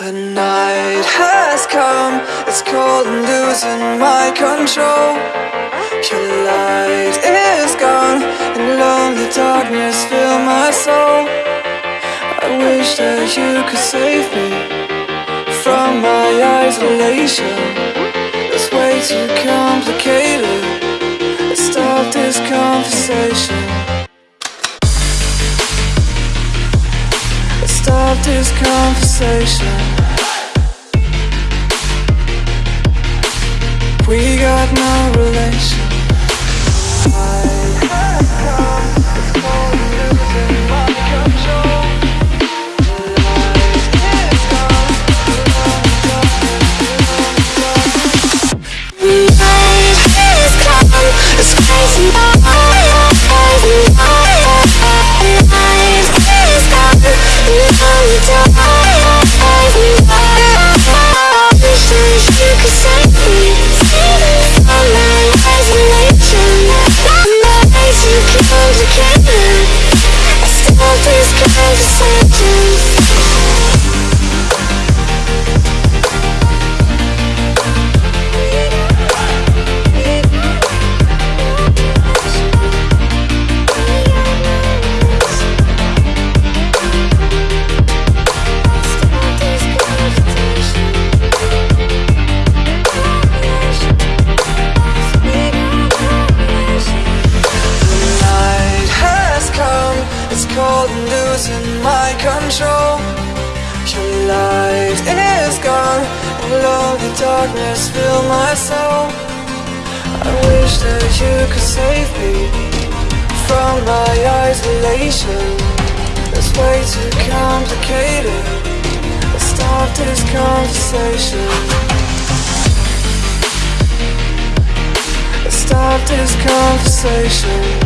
The night has come, it's cold and losing my control. Your light is gone, and lonely darkness fill my soul. I wish that you could save me from my isolation. It's way too complicated. Let's stop this conversation. This conversation. Losing my control. Your light is gone, and lonely darkness fill my soul. I wish that you could save me from my isolation. It's way too complicated. Let's stop this conversation. Let's stop this conversation.